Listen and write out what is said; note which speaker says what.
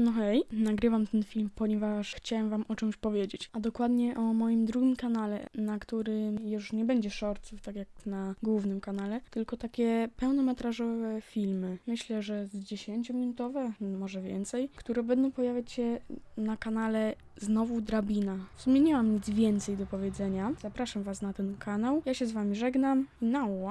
Speaker 1: No hej, nagrywam ten film, ponieważ chciałem wam o czymś powiedzieć, a dokładnie o moim drugim kanale, na którym już nie będzie shortsów, tak jak na głównym kanale, tylko takie pełnometrażowe filmy. Myślę, że z 10-minutowe, może więcej, które będą pojawiać się na kanale Znowu Drabina. W sumie nie mam nic więcej do powiedzenia. Zapraszam was na ten kanał. Ja się z wami żegnam i nała.